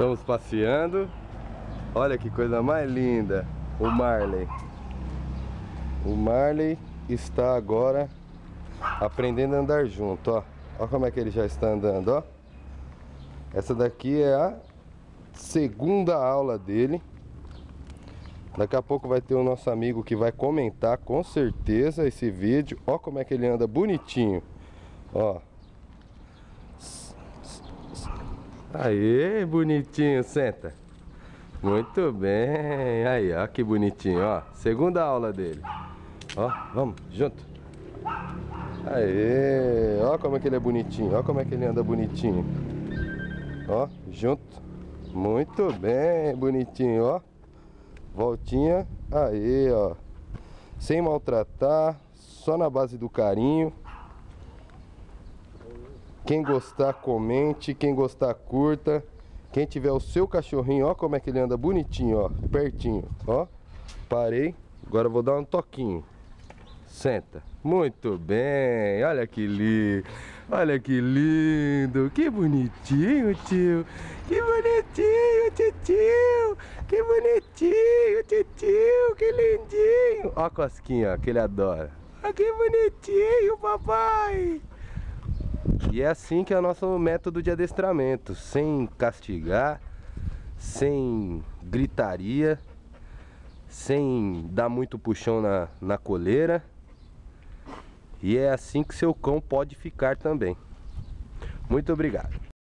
Estamos passeando. Olha que coisa mais linda. O Marley. O Marley está agora aprendendo a andar junto, ó. Olha como é que ele já está andando, ó. Essa daqui é a segunda aula dele. Daqui a pouco vai ter o nosso amigo que vai comentar com certeza esse vídeo. Ó como é que ele anda bonitinho. Ó. Aê, bonitinho, senta. Muito bem. Aí, ó, que bonitinho, ó. Segunda aula dele. Ó, vamos, junto. Aê, ó como é que ele é bonitinho. Ó como é que ele anda bonitinho. Ó, junto. Muito bem, bonitinho, ó. Voltinha. Aí, ó. Sem maltratar, só na base do carinho. Quem gostar, comente. Quem gostar, curta. Quem tiver o seu cachorrinho, ó como é que ele anda bonitinho, ó. Pertinho, ó. Parei. Agora vou dar um toquinho. Senta. Muito bem. Olha que lindo. Olha que lindo. Que bonitinho, tio. Que bonitinho, tio. Que bonitinho, tio. Que lindinho. Ó a cosquinha, ó, que ele adora. Ah, que bonitinho, papai. E é assim que é o nosso método de adestramento, sem castigar, sem gritaria, sem dar muito puxão na, na coleira. E é assim que seu cão pode ficar também. Muito obrigado.